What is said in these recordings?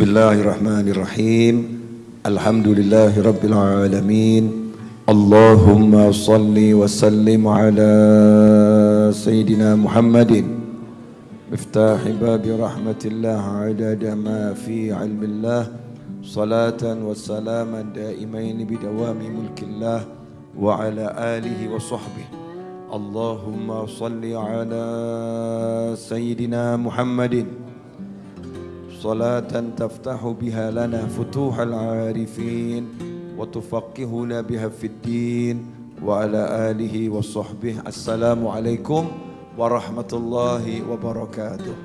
بسم الله الرحمن الرحيم الحمد لله رب العالمين اللهم صل وسلم على سيدنا محمد مفتاح باب رحمة الله عدد ما في علم الله صلاة وسلاما دائمين بدوام ملك الله وعلى آله وصحبه اللهم صل على سيدنا محمد صلاة تفتح بها لنا فتوح العارفين وتفقهنا بها في الدين وعلى آله وصحبه السلام عليكم ورحمة الله وبركاته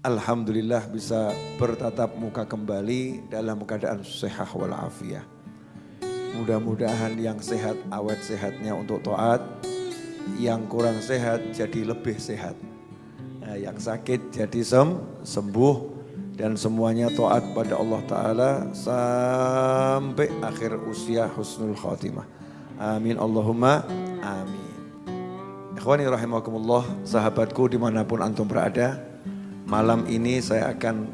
Alhamdulillah bisa bertatap muka kembali dalam keadaan sehat walafiat. Mudah-mudahan yang sehat awet sehatnya untuk taat, yang kurang sehat jadi lebih sehat. Nah, yang sakit jadi sem sembuh dan semuanya taat pada Allah Ta'ala sampai akhir usia husnul khatimah. Amin Allahumma amin. Ikhwani rahimakumullah, sahabatku di mana pun antum berada, Malam ini saya akan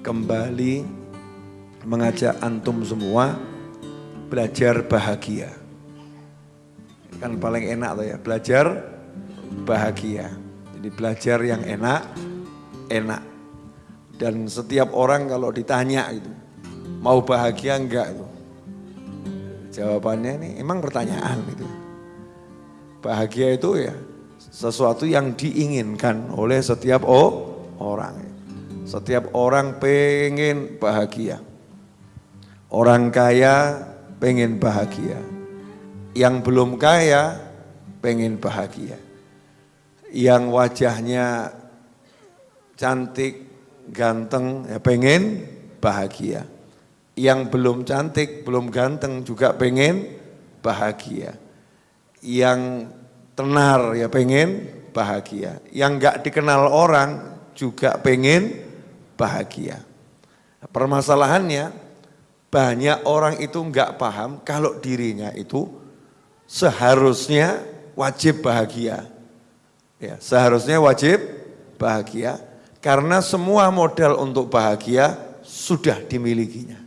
kembali mengajak antum semua belajar bahagia. Kan paling enak tuh ya, belajar bahagia. Jadi belajar yang enak, enak. Dan setiap orang kalau ditanya itu, mau bahagia enggak itu? Jawabannya ini emang pertanyaan itu. Bahagia itu ya sesuatu yang diinginkan oleh setiap oh, orang. Setiap orang pengen bahagia. Orang kaya pengen bahagia. Yang belum kaya pengen bahagia. Yang wajahnya cantik, ganteng, ya pengen bahagia. Yang belum cantik, belum ganteng juga pengen bahagia. Yang tenar ya pengen bahagia. Yang enggak dikenal orang juga pengen bahagia. Permasalahannya banyak orang itu enggak paham kalau dirinya itu seharusnya wajib bahagia. Ya, seharusnya wajib bahagia karena semua modal untuk bahagia sudah dimilikinya.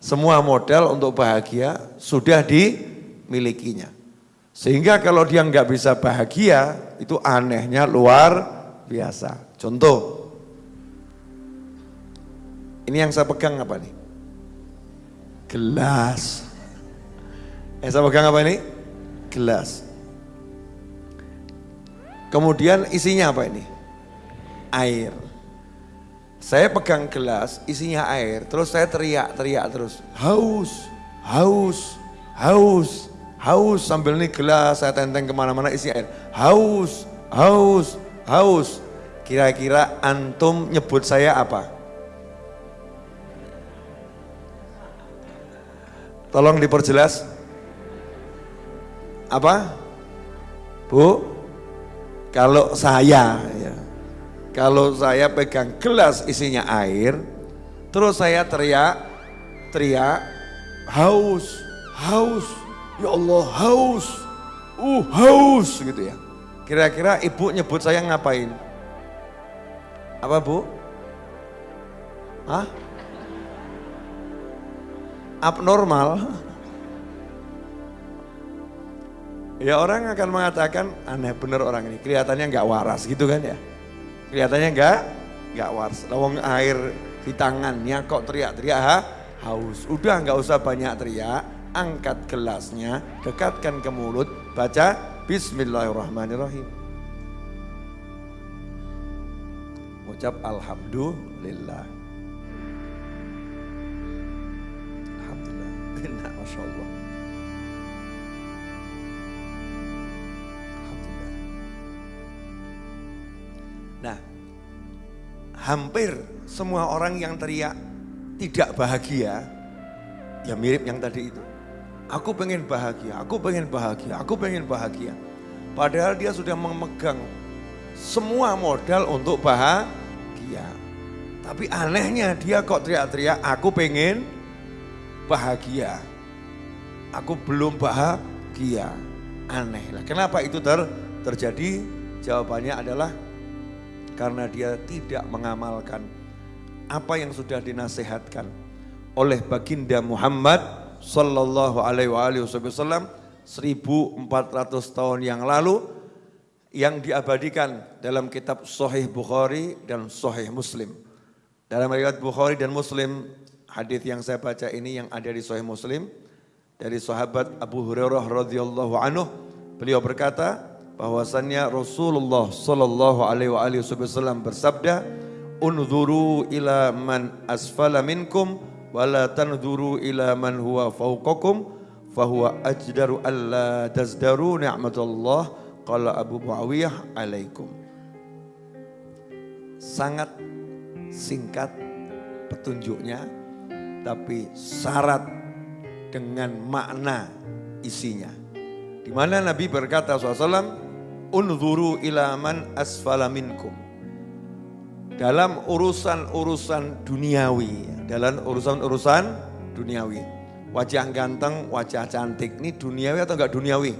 Semua modal untuk bahagia sudah dimilikinya. Sehingga kalau dia nggak bisa bahagia, itu anehnya luar biasa. Contoh, ini yang saya pegang apa nih? Gelas. Yang saya pegang apa ini? Gelas. Kemudian isinya apa ini? Air. Saya pegang gelas, isinya air, terus saya teriak-teriak terus. Haus, haus, haus, haus. Sambil ini gelas saya tenteng ke mana-mana isi air. Haus, haus, haus. Kira-kira antum nyebut saya apa? Tolong diperjelas. Apa? Bu? Kalau saya ya. Kalau saya pegang gelas isinya air, terus saya teriak, teriak, haus, haus, ya Allah haus, uh haus gitu ya. Kira-kira ibu nyebut saya ngapain? Apa bu? Hah? Abnormal? Ya orang akan mengatakan aneh bener orang ini, kelihatannya nggak waras gitu kan ya. Kelihatannya nggak nggak waras. Lawang air di tangannya kok teriak-teriak ha? haus. Udah nggak usah banyak teriak, angkat gelasnya, dekatkan ke mulut, baca Bismillahirrahmanirrahim. ucap Alhamdulillah. Alhamdulillah. Masya Allah. Hampir semua orang yang teriak tidak bahagia, ya mirip yang tadi itu. Aku pengen bahagia, aku pengen bahagia, aku pengen bahagia. Padahal dia sudah memegang semua modal untuk bahagia. Tapi anehnya dia kok teriak-teriak, aku pengen bahagia. Aku belum bahagia. Aneh lah. Kenapa itu ter terjadi? Jawabannya adalah karena dia tidak mengamalkan apa yang sudah dinasehatkan oleh baginda Muhammad sallallahu alaihi wasallam 1400 tahun yang lalu yang diabadikan dalam kitab Sahih Bukhari dan Sahih Muslim. Dalam riwayat Bukhari dan Muslim, hadis yang saya baca ini yang ada di Sahih Muslim dari sahabat Abu Hurairah radhiyallahu anhu, beliau berkata bahwasannya Rasulullah sallallahu alaihi wasallam bersabda, "Unzuru ila man asfala minkum wa la tanzuru ila man huwa fawqakum fahuwa ajdaru alla tazdaru ni'matullah." Qala Abu Muawiyah alaikum. Sangat singkat petunjuknya, tapi syarat dengan makna isinya. Di mana Nabi berkata SAW, Unzuru ila man asfala minkum. Dalam urusan-urusan duniawi, dalam urusan-urusan duniawi. Wajah ganteng, wajah cantik, ini duniawi atau enggak duniawi?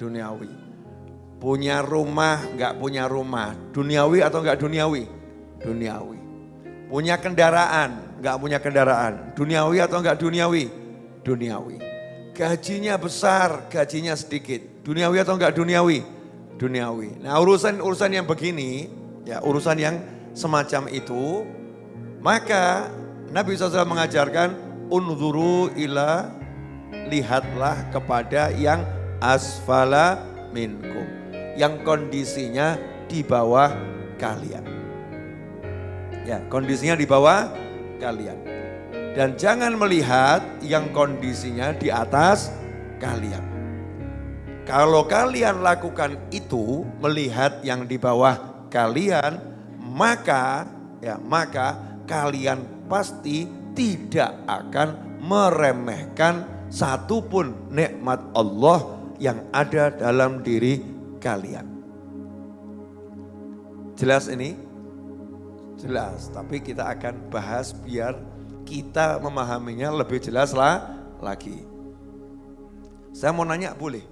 Duniawi. Punya rumah, enggak punya rumah, duniawi atau enggak duniawi? Duniawi Punya kendaraan, enggak punya kendaraan. Duniawi atau enggak duniawi? Duniawi. Gajinya besar, gajinya sedikit. Duniawi atau enggak duniawi? Duniawi. Nah urusan-urusan yang begini, ya urusan yang semacam itu, maka Nabi SAW mengajarkan, unzuru ila lihatlah kepada yang asfala minkum. Yang kondisinya di bawah kalian. Ya, kondisinya di bawah kalian. Dan jangan melihat yang kondisinya di atas kalian. Kalau kalian lakukan itu, melihat yang di bawah kalian, maka ya, maka kalian pasti tidak akan meremehkan satupun nikmat Allah yang ada dalam diri kalian. Jelas ini? Jelas, tapi kita akan bahas biar kita memahaminya lebih jelas lah lagi. Saya mau nanya boleh?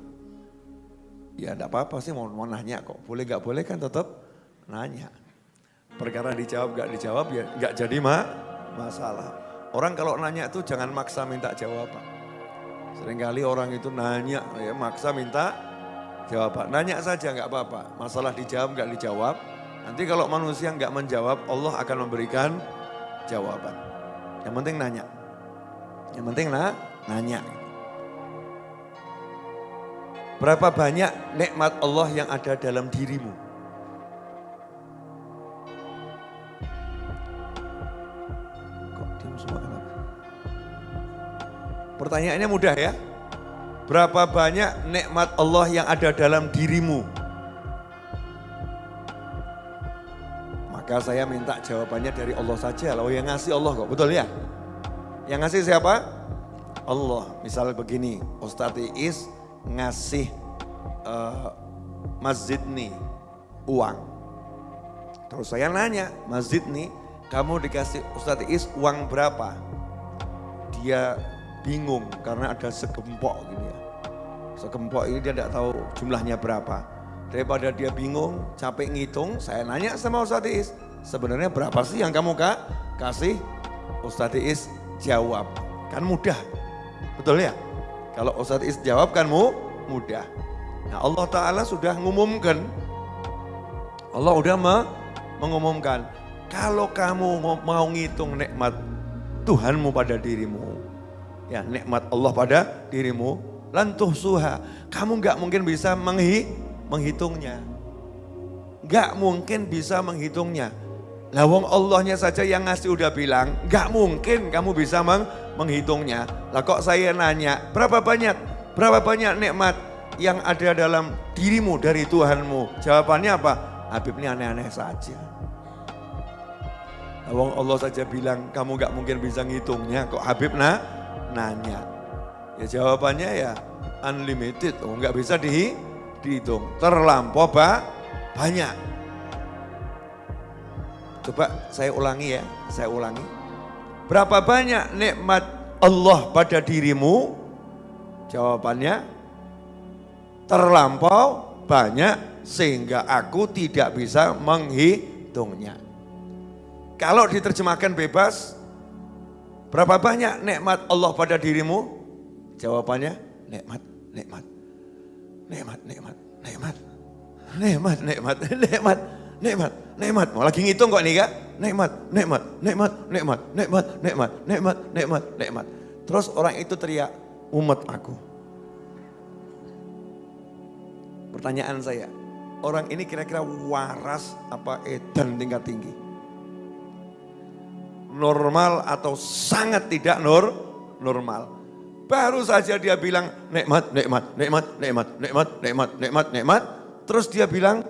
Ya enggak apa-apa sih mau, mau nanya kok. Boleh gak boleh kan tetap nanya. Perkara dijawab gak dijawab ya gak jadi mak masalah. Orang kalau nanya itu jangan maksa minta jawaban. Seringkali orang itu nanya ya maksa minta jawaban. Nanya saja nggak apa-apa. Masalah dijawab nggak dijawab Nanti kalau manusia nggak menjawab, Allah akan memberikan jawaban. Yang penting nanya. Yang penting nah, nanya. Berapa banyak nikmat Allah yang ada dalam dirimu? Kok diam semua? Pertanyaannya mudah ya. Berapa banyak nikmat Allah yang ada dalam dirimu? Maka saya minta jawabannya dari Allah saja. Lalu yang ngasih Allah kok, betul ya? Yang ngasih siapa? Allah. Misalnya begini, Ustadz Iis ngasih uh, masjid nih uang. Terus saya nanya, masjid nih kamu dikasih Ustadz Iis uang berapa? Dia bingung karena ada segempok gitu ya. Segempok ini dia tidak tahu jumlahnya berapa. Daripada dia bingung, capek ngitung, saya nanya sama Ustadz Is, sebenarnya berapa sih yang kamu kak kasih? Ustadz Is jawab, kan mudah, betul ya? Kalau Ustadz Is jawab kan mu, mudah. Nah Allah Ta'ala sudah mengumumkan, Allah udah me, mengumumkan, kalau kamu mau ngitung nikmat Tuhanmu pada dirimu, ya nikmat Allah pada dirimu, lantuh suha, kamu nggak mungkin bisa menghi menghitungnya. Gak mungkin bisa menghitungnya. Lawang Allahnya saja yang ngasih udah bilang, gak mungkin kamu bisa meng menghitungnya. Lah kok saya nanya, berapa banyak, berapa banyak nikmat yang ada dalam dirimu dari Tuhanmu? Jawabannya apa? Habib ini aneh-aneh saja. Lawang Allah saja bilang, kamu gak mungkin bisa ngitungnya, kok Habib nah, nanya. Ya jawabannya ya unlimited, oh nggak bisa dihitung dihitung. Terlampau ba banyak. Coba saya ulangi ya, saya ulangi. Berapa banyak nikmat Allah pada dirimu? Jawabannya terlampau banyak sehingga aku tidak bisa menghi menghitungnya. Kalau diterjemahkan bebas, berapa banyak nikmat Allah pada dirimu? Jawabannya nikmat, nikmat, nikmat, nikmat, nikmat, nikmat, nikmat, nikmat, nikmat, nikmat. Mau lagi ngitung kok nih kak? Nikmat, nikmat, nikmat, nikmat, nikmat, nikmat, nikmat, nikmat, nikmat. Terus orang itu teriak, umat aku. Pertanyaan saya, orang ini kira-kira waras apa edan tingkat tinggi? Normal atau sangat tidak nur, normal. Baru saja dia bilang nikmat, nikmat, nikmat, nikmat, nikmat, nikmat, nikmat, nikmat. Terus dia bilang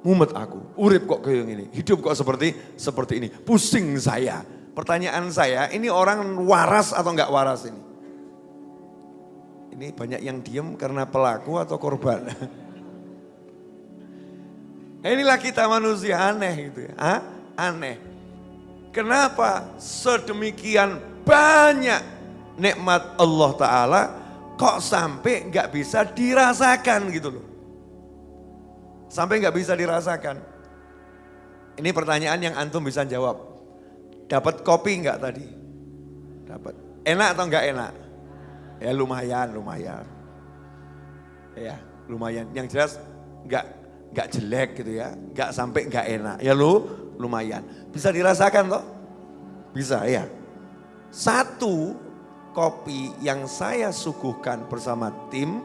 mumet aku, urip kok kayak gini, hidup kok seperti seperti ini, pusing saya. Pertanyaan saya, ini orang waras atau enggak waras ini? Ini banyak yang diem karena pelaku atau korban. Inilah kita manusia aneh gitu ya. Hah? Aneh. Kenapa sedemikian banyak nikmat Allah Ta'ala kok sampai nggak bisa dirasakan gitu loh. Sampai nggak bisa dirasakan. Ini pertanyaan yang antum bisa jawab. Dapat kopi nggak tadi? Dapat. Enak atau nggak enak? Ya lumayan, lumayan. Ya lumayan. Yang jelas nggak nggak jelek gitu ya, nggak sampai nggak enak. Ya lu lumayan. Bisa dirasakan toh? Bisa ya. Satu kopi yang saya suguhkan bersama tim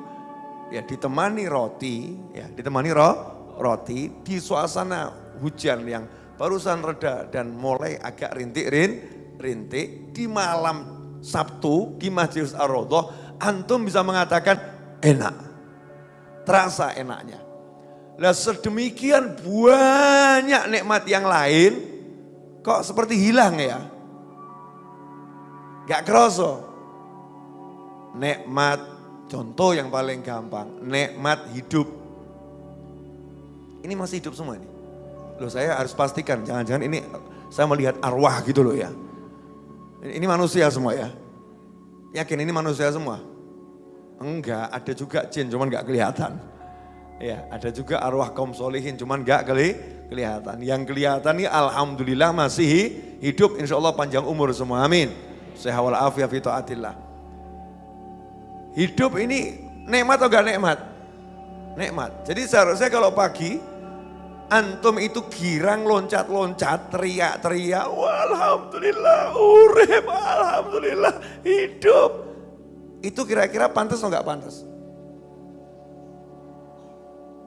ya ditemani roti, ya ditemani ro, roti di suasana hujan yang barusan reda dan mulai agak rintik-rintik di malam Sabtu di Masjid Ar-Rodoh, antum bisa mengatakan enak. Terasa enaknya. Lah sedemikian banyak nikmat yang lain kok seperti hilang ya. Gak kerasa. Nikmat, contoh yang paling gampang, nikmat hidup. Ini masih hidup semua ini. Loh saya harus pastikan, jangan-jangan ini saya melihat arwah gitu loh ya. Ini manusia semua ya. Yakin ini manusia semua? Enggak, ada juga jin, cuman gak kelihatan. Ya, ada juga arwah kaum solihin, cuman gak keli, kelihatan. Yang kelihatan ini alhamdulillah masih hidup, insya Allah panjang umur semua, amin. Sehat walafiat fi taatillah. Hidup ini nikmat atau gak nikmat? Nikmat. Jadi seharusnya kalau pagi, antum itu girang loncat-loncat, teriak-teriak, alhamdulillah, urip, alhamdulillah, hidup. Itu kira-kira pantas atau gak pantas?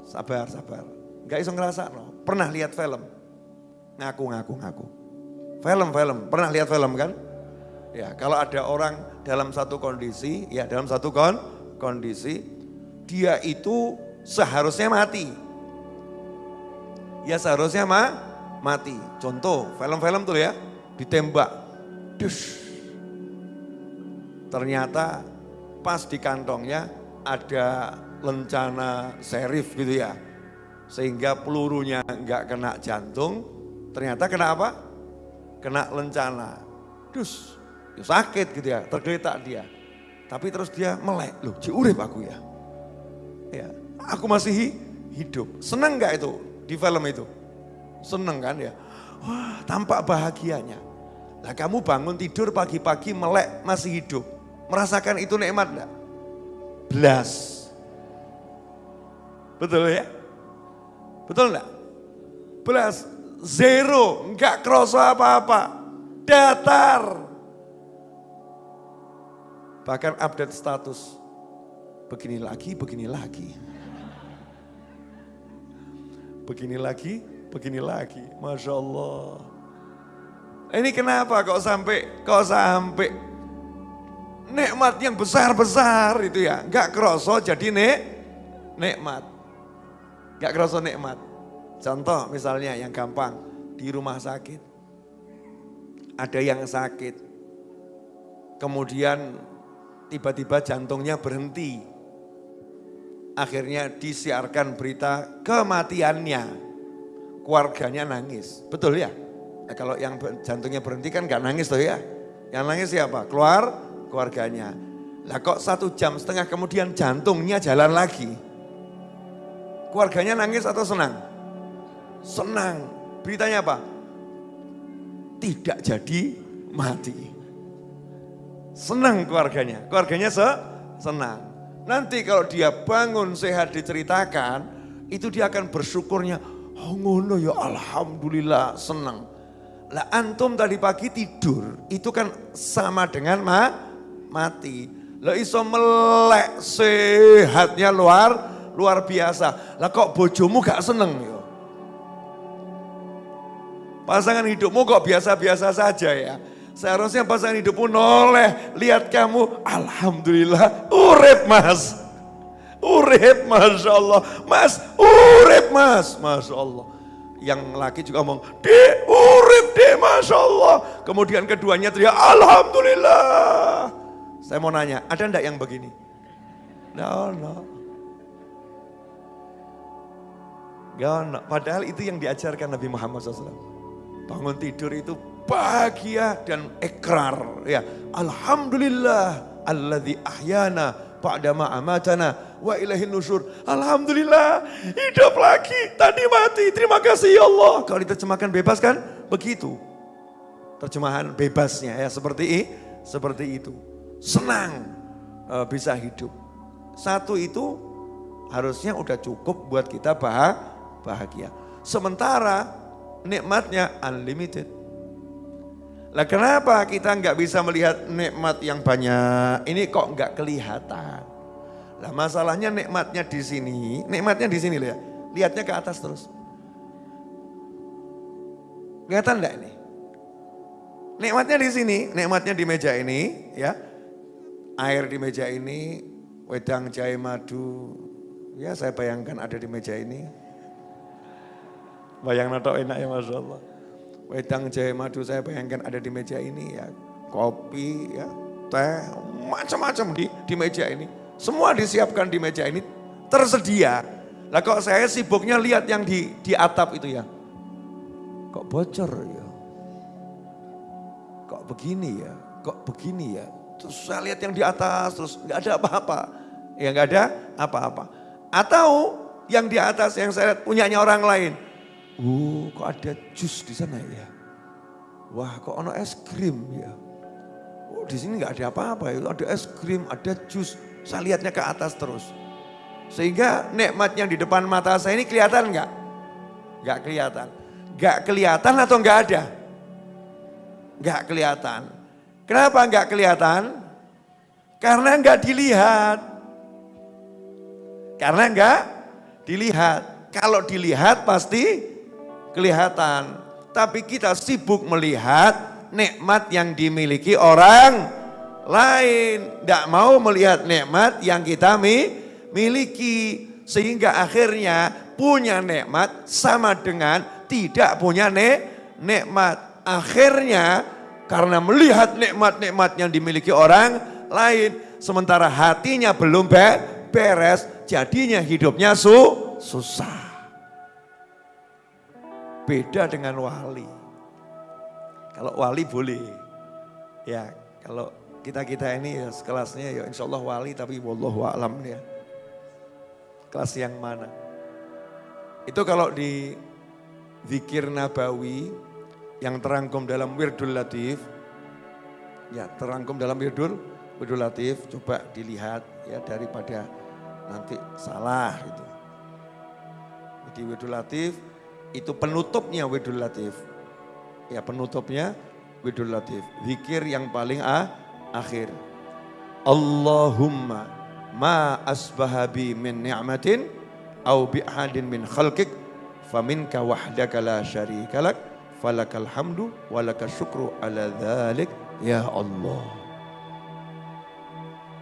Sabar, sabar. Gak iso ngerasa no. Pernah lihat film? Ngaku, ngaku, ngaku. Film, film. Pernah lihat film kan? Ya, kalau ada orang dalam satu kondisi, ya dalam satu kon kondisi, dia itu seharusnya mati. Ya seharusnya ma mati. Contoh, film-film tuh ya, ditembak. Dus. Ternyata pas di kantongnya ada lencana serif gitu ya. Sehingga pelurunya enggak kena jantung, ternyata kena apa? Kena lencana. Dus, ya sakit gitu ya, tergeletak dia. Tapi terus dia melek, loh ciurip aku ya. Ya, aku masih hidup. Senang enggak itu di film itu? Seneng kan ya? Wah, tampak bahagianya. Lah kamu bangun tidur pagi-pagi melek masih hidup. Merasakan itu nikmat enggak? Belas. Betul ya? Betul enggak? Belas, zero, enggak kerasa apa-apa. Datar. Bahkan update status. Begini lagi, begini lagi. Begini lagi, begini lagi. Masya Allah. Ini kenapa kok sampai, kok sampai nikmat yang besar-besar itu ya. Enggak kerasa jadi nek, nikmat. Gak kerasa nikmat. Contoh misalnya yang gampang, di rumah sakit. Ada yang sakit, kemudian tiba-tiba jantungnya berhenti. Akhirnya disiarkan berita kematiannya. Keluarganya nangis, betul ya? Nah, kalau yang jantungnya berhenti kan gak nangis tuh ya. Yang nangis siapa? Keluar keluarganya. Lah kok satu jam setengah kemudian jantungnya jalan lagi. Keluarganya nangis atau senang? Senang. beritanya apa? Tidak jadi mati. Senang keluarganya, keluarganya se senang. Nanti kalau dia bangun sehat diceritakan, itu dia akan bersyukurnya, oh ngono ya alhamdulillah senang. Lah antum tadi pagi tidur, itu kan sama dengan ma mati. Lah iso melek sehatnya luar luar biasa. Lah kok bojomu gak seneng ya? Pasangan hidupmu kok biasa-biasa saja ya. Seharusnya pasangan hidupmu noleh, lihat kamu, Alhamdulillah, urip mas. Urip, Masya Allah. Mas, urip mas, Masya Allah. Yang laki juga ngomong, di urip di Masya Allah. Kemudian keduanya teriak, Alhamdulillah. Saya mau nanya, ada enggak yang begini? No, no. Gak no. Padahal itu yang diajarkan Nabi Muhammad SAW. Bangun tidur itu bahagia dan ekrar ya. Alhamdulillah alladzi ahyana ba'da ma amatana wa ilahin nusur alhamdulillah hidup lagi tadi mati. Terima kasih ya Allah. Kalau diterjemahkan bebas kan? Begitu. Terjemahan bebasnya ya seperti seperti itu. Senang uh, bisa hidup. Satu itu harusnya udah cukup buat kita bahagia. Sementara nikmatnya unlimited lah kenapa kita nggak bisa melihat nikmat yang banyak? Ini kok nggak kelihatan? Lah masalahnya nikmatnya di sini, nikmatnya di sini ya. Lihatnya ke atas terus. Kelihatan enggak ini? Nikmatnya di sini, nikmatnya di meja ini, ya. Air di meja ini, wedang jahe madu. Ya saya bayangkan ada di meja ini. Bayang nato enak ya Masya Allah wedang jahe madu saya bayangkan ada di meja ini ya, kopi ya, teh, macam-macam di di meja ini. Semua disiapkan di meja ini tersedia. Lah kok saya sibuknya lihat yang di di atap itu ya. Kok bocor ya? Kok begini ya? Kok begini ya? Terus saya lihat yang di atas terus nggak ada apa-apa. Ya nggak ada apa-apa. Atau yang di atas yang saya lihat punyanya orang lain Oh, kok ada jus di sana ya? Wah, kok ono es krim ya? Oh, di sini nggak ada apa-apa itu ada es krim, ada jus. Saya lihatnya ke atas terus. Sehingga nikmat yang di depan mata saya ini kelihatan nggak? Nggak kelihatan. Nggak kelihatan atau nggak ada? Nggak kelihatan. Kenapa nggak kelihatan? Karena nggak dilihat. Karena nggak dilihat. Kalau dilihat pasti kelihatan. Tapi kita sibuk melihat nikmat yang dimiliki orang lain. Tidak mau melihat nikmat yang kita miliki. Sehingga akhirnya punya nikmat sama dengan tidak punya nikmat. Akhirnya karena melihat nikmat-nikmat yang dimiliki orang lain. Sementara hatinya belum beres, jadinya hidupnya su susah. Beda dengan wali. Kalau wali boleh. Ya, kalau kita-kita ini ya sekelasnya ya insya Allah wali tapi wallahu a'lam ya. Kelas yang mana? Itu kalau di zikir nabawi yang terangkum dalam wirdul latif, ya terangkum dalam wirdul, wirdul latif, coba dilihat ya daripada nanti salah itu. Jadi wirdul latif itu penutupnya Widul Latif. Ya penutupnya Widul Latif. Zikir yang paling ah, akhir. Allahumma ma asbahabi min ni'matin au bi'adin min khalqik faminka wahdaka la syarika lak falakal hamdu walaka syukru ala dhalik ya Allah.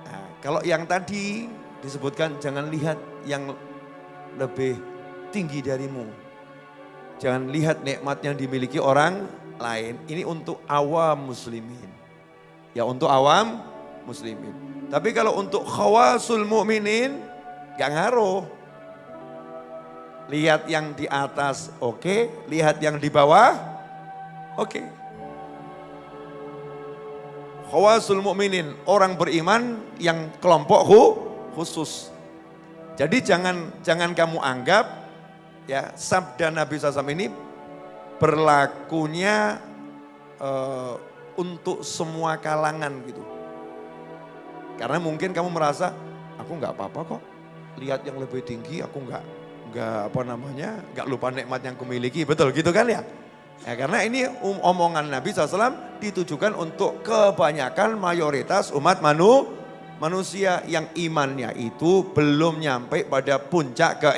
Nah, kalau yang tadi disebutkan jangan lihat yang lebih tinggi darimu. Jangan lihat nikmat yang dimiliki orang lain. Ini untuk awam muslimin. Ya untuk awam muslimin. Tapi kalau untuk khawasul mu'minin, gak ngaruh. Lihat yang di atas oke, okay. lihat yang di bawah oke. Okay. Khawasul mu'minin, orang beriman yang kelompok khusus. Jadi jangan jangan kamu anggap ya sabda Nabi SAW ini berlakunya uh, untuk semua kalangan gitu. Karena mungkin kamu merasa aku nggak apa-apa kok. Lihat yang lebih tinggi aku nggak nggak apa namanya nggak lupa nikmat yang kumiliki betul gitu kan ya? Ya karena ini um, omongan Nabi SAW ditujukan untuk kebanyakan mayoritas umat manu, manusia yang imannya itu belum nyampe pada puncak ke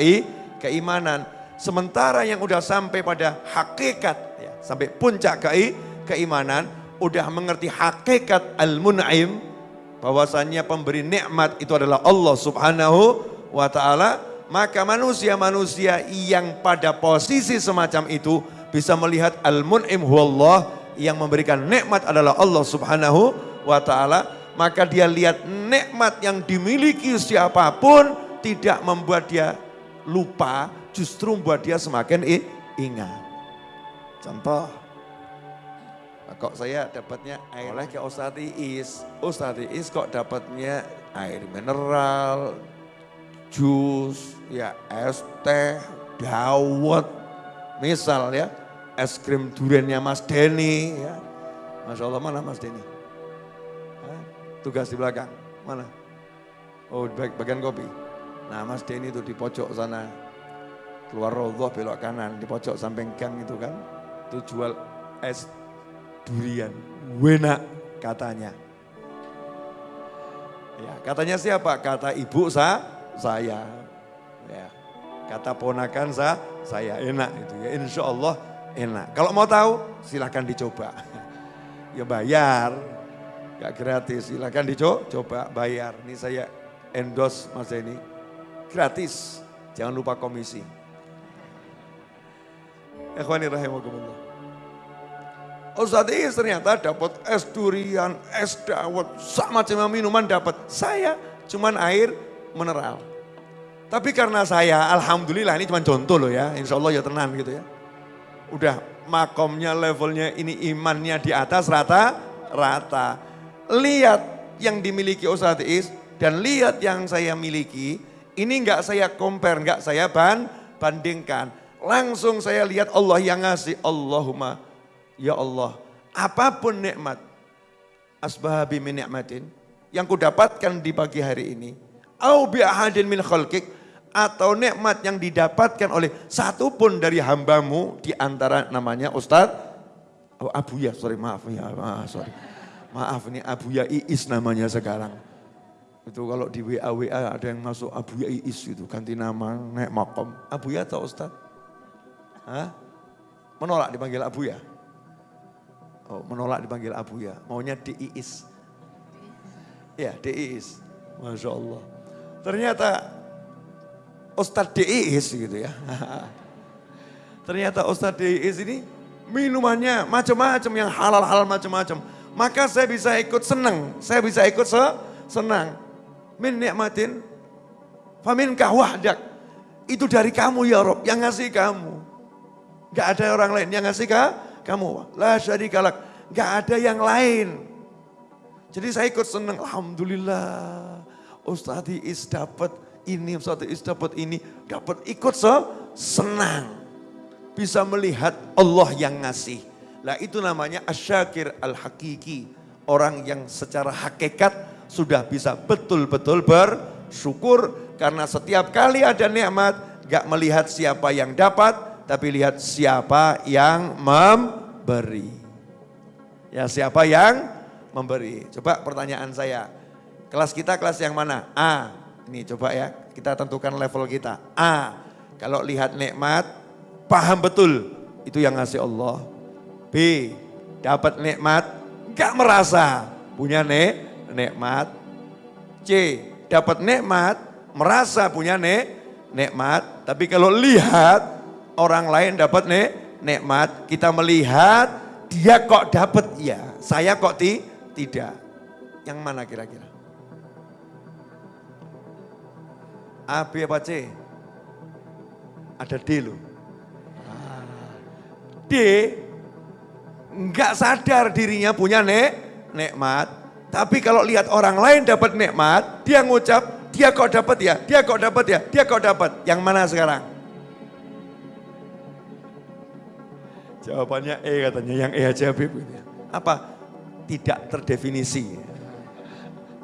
keimanan. Sementara yang udah sampai pada hakikat, ya, sampai puncak ke keimanan, udah mengerti hakikat al-mun'im, bahwasannya pemberi nikmat itu adalah Allah subhanahu wa ta'ala, maka manusia-manusia yang pada posisi semacam itu bisa melihat al-mun'im huwallah yang memberikan nikmat adalah Allah Subhanahu wa taala, maka dia lihat nikmat yang dimiliki siapa pun tidak membuat dia lupa, justru membuat dia semakin ingat. Contoh, kok saya dapatnya air oleh ke Ustadz Iis. Ustadz Iis kok dapatnya air mineral, jus, ya es teh, dawet, Misal ya, es krim duriannya Mas Denny ya. Masya Allah mana Mas Denny? Tugas di belakang, mana? Oh di bagian kopi. Nah Mas Denny itu di pojok sana. Keluar rodoh belok kanan, di pojok samping gang itu kan. Itu jual es durian. Wena katanya. Ya, katanya siapa? Kata ibu sa, saya. Ya. Kata ponakan sa, saya enak itu ya. Insya Allah enak. Kalau mau tahu silahkan dicoba. Ya bayar, gak gratis. Silahkan dicoba, bayar. Ini saya endorse mas ini. Gratis, jangan lupa komisi. Ikhwani rahimakumullah. Ustadz ini ternyata dapat es durian, es dawet, sama macam minuman dapat. Saya cuman air mineral. Tapi karena saya, alhamdulillah ini cuma contoh loh ya, insya Allah ya tenang gitu ya. Udah makomnya, levelnya, ini imannya di atas rata-rata. Lihat yang dimiliki Ustadz Is dan lihat yang saya miliki, ini enggak saya compare, enggak saya ban, bandingkan. Langsung saya lihat Allah yang ngasih, Allahumma, ya Allah, apa pun nikmat, asbahabi min nikmatin, yang kudapatkan di pagi hari ini, au bi ahadin min khalqik, atau nikmat yang didapatkan oleh satu pun dari hambamu di antara namanya Ustadz oh, Abu ya, sorry maaf ya, maaf, sorry. Maaf ini Abu ya Iis namanya sekarang. Itu kalau di WA WA ada yang masuk Abu ya Iis itu ganti nama naik makom. Abu ya atau Ustadz? Hah? Menolak dipanggil Abu ya? Oh, menolak dipanggil Abu ya. Maunya Iis. Ya, Iis. Masya Allah. Ternyata Ustadz DIIS gitu ya. Ternyata Ustadz DIIS ini minumannya macam-macam yang halal-halal macam-macam. Maka saya bisa ikut senang, saya bisa ikut se senang. Min nikmatin, famin wahdak. Itu dari kamu ya Rob, yang ngasih kamu. Gak ada orang lain yang ngasih ka, kamu. La syarikalak, gak ada yang lain. Jadi saya ikut senang, Alhamdulillah. Ustadz Is dapat ini, satu is dapat ini, dapat ikut se senang. Bisa melihat Allah yang ngasih. Lah itu namanya asyakir al-hakiki. Orang yang secara hakikat sudah bisa betul-betul bersyukur. Karena setiap kali ada nikmat, gak melihat siapa yang dapat, tapi lihat siapa yang memberi. Ya siapa yang memberi. Coba pertanyaan saya, kelas kita kelas yang mana? A, ini coba ya, kita tentukan level kita. A, kalau lihat nikmat, paham betul itu yang ngasih Allah. B, dapat nikmat, gak merasa punya nek, nikmat. C, dapat nikmat, merasa punya nek, nikmat. Tapi kalau lihat orang lain dapat nek, nikmat, kita melihat dia kok dapat ya, saya kok ti, tidak. Yang mana kira-kira? A, B apa C? Ada D loh. D enggak sadar dirinya punya nek, nikmat. Tapi kalau lihat orang lain dapat nikmat, dia ngucap, dia kok dapat ya, dia kok dapat ya, dia kok dapat. Yang mana sekarang? Jawabannya E katanya, yang E aja Habib. Apa? Tidak terdefinisi.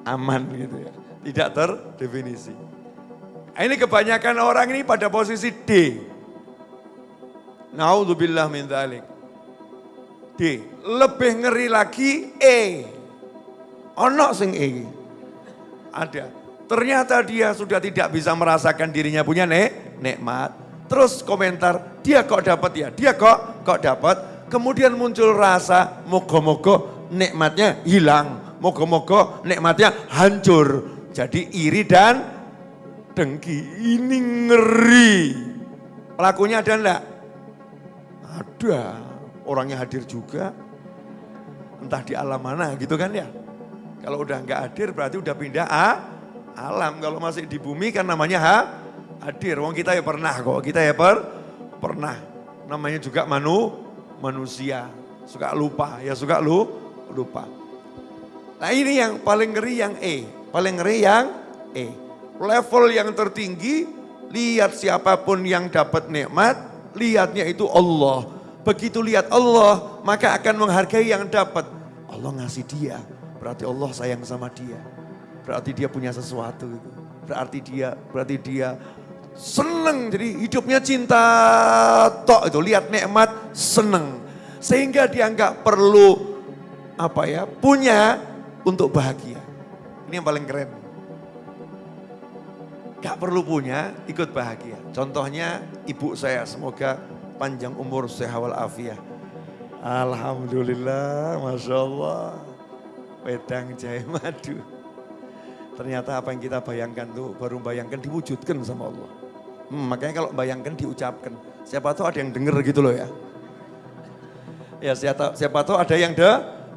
Aman gitu ya. Tidak terdefinisi. Ini kebanyakan orang ini pada posisi D. Naudzubillah min dzalik. D. Lebih ngeri lagi E. Ono sing E. Ada. Ternyata dia sudah tidak bisa merasakan dirinya punya nek, nikmat. Terus komentar, dia kok dapat ya, dia kok kok dapat. Kemudian muncul rasa mogo-mogo nikmatnya hilang. Mogo-mogo nikmatnya hancur. Jadi iri dan dengki. Ini ngeri. Pelakunya ada enggak? Ada. Orangnya hadir juga. Entah di alam mana gitu kan ya. Kalau udah enggak hadir berarti udah pindah ah, alam. Kalau masih di bumi kan namanya ha, hadir. Wong kita ya pernah kok. Kita ya per, pernah. Namanya juga manu, manusia. Suka lupa. Ya suka lu, lupa. Nah ini yang paling ngeri yang E. Paling ngeri yang E. Level yang tertinggi, lihat siapa pun yang dapat nikmat, lihatnya itu Allah. Begitu lihat Allah, maka akan menghargai yang dapat. Allah ngasih dia, berarti Allah sayang sama dia. Berarti dia punya sesuatu itu. Berarti dia, berarti dia seneng. Jadi hidupnya cinta tok itu. Lihat nikmat, seneng. Sehingga dia nggak perlu apa ya, punya untuk bahagia. Ini yang paling keren. Gak perlu punya, ikut bahagia. Contohnya ibu saya, semoga panjang umur sehat walafiat. Alhamdulillah, Masya Allah. Wedang jahe madu. Ternyata apa yang kita bayangkan tuh baru bayangkan diwujudkan sama Allah. Hmm, makanya kalau bayangkan diucapkan. Siapa tahu ada yang denger gitu loh ya. Ya siapa, siapa tahu ada yang de,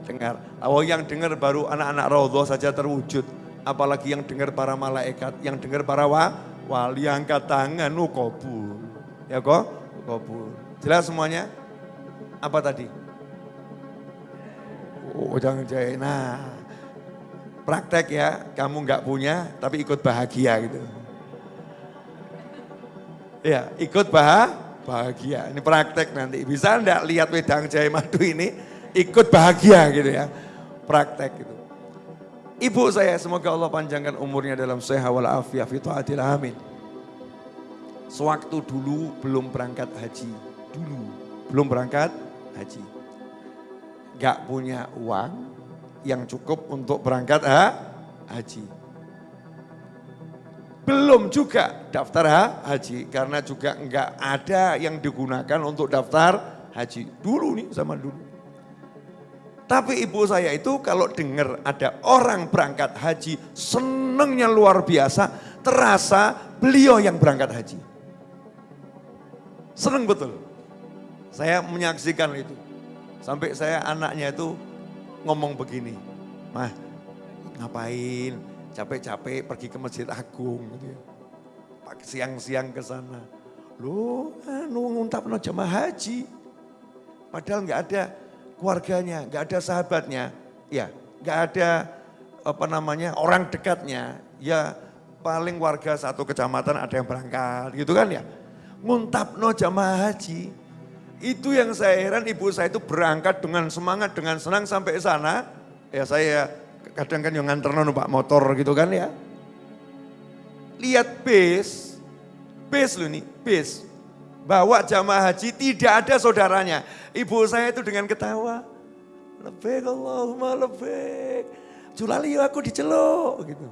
dengar. Awal yang dengar baru anak-anak raudhah saja terwujud. Apalagi yang dengar para malaikat, yang dengar para wa, wali angkat tangan, oh kabul. Ya kok? Kabul. Jelas semuanya? Apa tadi? Oh jangan jahit. Nah, praktek ya, kamu nggak punya tapi ikut bahagia gitu. Ya, ikut bah, bahagia. Ini praktek nanti. Bisa enggak lihat wedang jahe madu ini ikut bahagia gitu ya. Praktek gitu. Ibu saya semoga Allah panjangkan umurnya dalam sehat walafiat fituatil amin. Sewaktu dulu belum berangkat haji. Dulu belum berangkat haji. Gak punya uang yang cukup untuk berangkat ha, haji. Belum juga daftar ha, haji karena juga enggak ada yang digunakan untuk daftar haji. Dulu nih sama dulu. Tapi ibu saya itu kalau dengar ada orang berangkat haji, senengnya luar biasa, terasa beliau yang berangkat haji. Seneng betul. Saya menyaksikan itu. Sampai saya anaknya itu ngomong begini, Mah ngapain capek-capek pergi ke Masjid Agung gitu ya. Siang-siang ke sana. Loh, anu nguntap no jamaah haji. Padahal nggak ada keluarganya, nggak ada sahabatnya, ya nggak ada apa namanya orang dekatnya, ya paling warga satu kecamatan ada yang berangkat gitu kan ya. Nguntap no jamaah haji, itu yang saya heran ibu saya itu berangkat dengan semangat, dengan senang sampai sana. Ya saya kadang kan yang nganter numpak motor gitu kan ya. Lihat bis, bis loh nih, bis bawa jamaah haji tidak ada saudaranya. Ibu saya itu dengan ketawa, lebih Allahumma lebih. Julali aku diceluk gitu.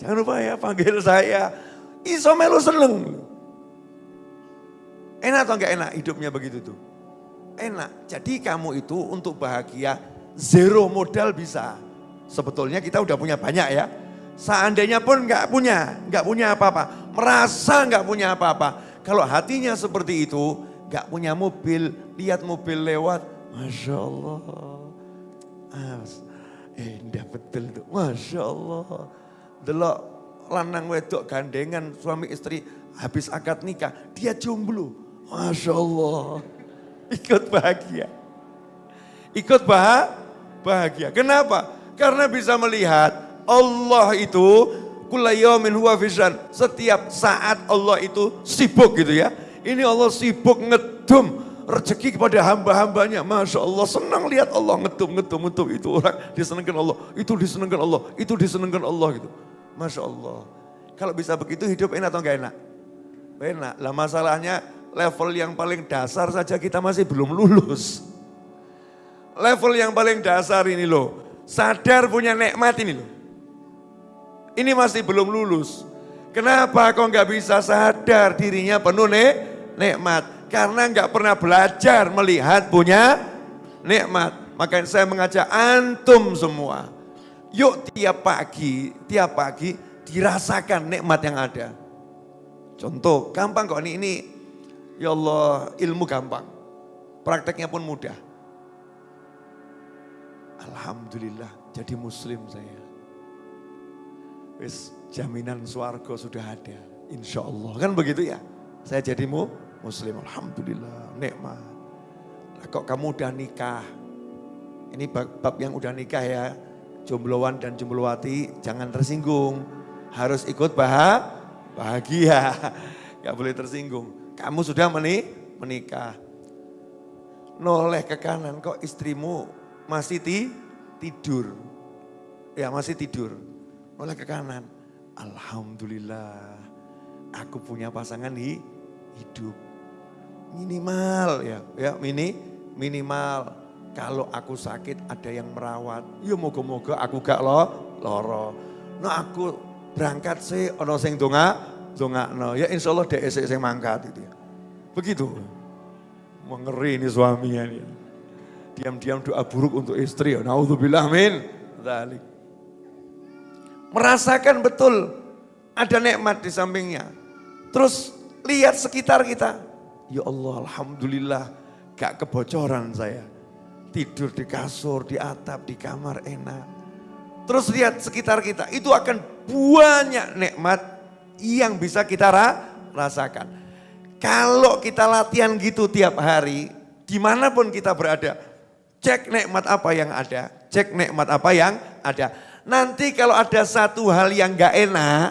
Jangan lupa ya panggil saya. Iso melu seneng. Enak atau enggak enak hidupnya begitu tuh? Enak. Jadi kamu itu untuk bahagia zero modal bisa. Sebetulnya kita udah punya banyak ya. Seandainya pun enggak punya, enggak punya apa-apa. Merasa enggak punya apa-apa kalau hatinya seperti itu, gak punya mobil, lihat mobil lewat, Masya Allah. Eh, indah betul tuh, Masya Allah. Delok lanang wedok gandengan suami istri habis akad nikah, dia jomblo. Masya Allah. Ikut bahagia. Ikut bahagia. Kenapa? Karena bisa melihat Allah itu Setiap saat Allah itu sibuk gitu ya. Ini Allah sibuk ngedum rezeki kepada hamba-hambanya. Masya Allah, senang lihat Allah ngetum, ngetum, ngetum. Itu orang disenangkan Allah, itu disenangkan Allah, itu disenangkan Allah gitu. Masya Allah. Kalau bisa begitu hidup enak atau enggak enak? Enak. Lah masalahnya level yang paling dasar saja kita masih belum lulus. Level yang paling dasar ini loh, sadar punya nikmat ini loh. Ini masih belum lulus. Kenapa kok nggak bisa sadar dirinya penuh nih nikmat? Karena nggak pernah belajar melihat punya nikmat. Makanya saya mengajak antum semua. Yuk tiap pagi, tiap pagi dirasakan nikmat yang ada. Contoh, gampang kok ini, ini ya Allah ilmu gampang. Prakteknya pun mudah. Alhamdulillah jadi muslim saya. Wis jaminan suarga sudah ada. Insya Allah kan begitu ya. Saya jadi mu, muslim Alhamdulillah nikmat. Nah, kok kamu udah nikah. Ini bab, bab yang udah nikah ya. Jombloan dan jomblowati jangan tersinggung. Harus ikut bah, bahagia. Gak boleh tersinggung. Kamu sudah menikah. Noleh ke kanan kok istrimu masih ti, tidur. Ya masih tidur. Oleh ke kanan. Alhamdulillah. Aku punya pasangan hi, hidup. Minimal ya, ya mini minimal. Kalau aku sakit ada yang merawat. Ya moga-moga aku gak lo loro. Nah aku berangkat sih ono sing donga donga no. Ya insya Allah dek sing mangkat itu ya. Begitu. Mengeri ini suaminya nih diam-diam doa buruk untuk istri. Naudzubillah min dzalik. Merasakan betul ada nikmat di sampingnya. Terus lihat sekitar kita. Ya Allah, alhamdulillah gak kebocoran saya. Tidur di kasur, di atap, di kamar enak. Terus lihat sekitar kita, itu akan banyak nikmat yang bisa kita rasakan. Kalau kita latihan gitu tiap hari, di mana pun kita berada, Cek nikmat apa yang ada, cek nikmat apa yang ada. Nanti kalau ada satu hal yang gak enak,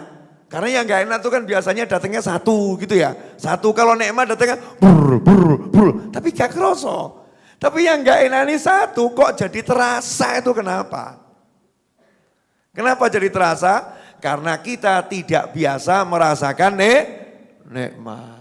karena yang gak enak itu kan biasanya datangnya satu gitu ya. Satu kalau nikmat datangnya bur, bur, bur. Tapi gak kroso. Tapi yang gak enak ini satu kok jadi terasa itu kenapa? Kenapa jadi terasa? Karena kita tidak biasa merasakan nik nikmat.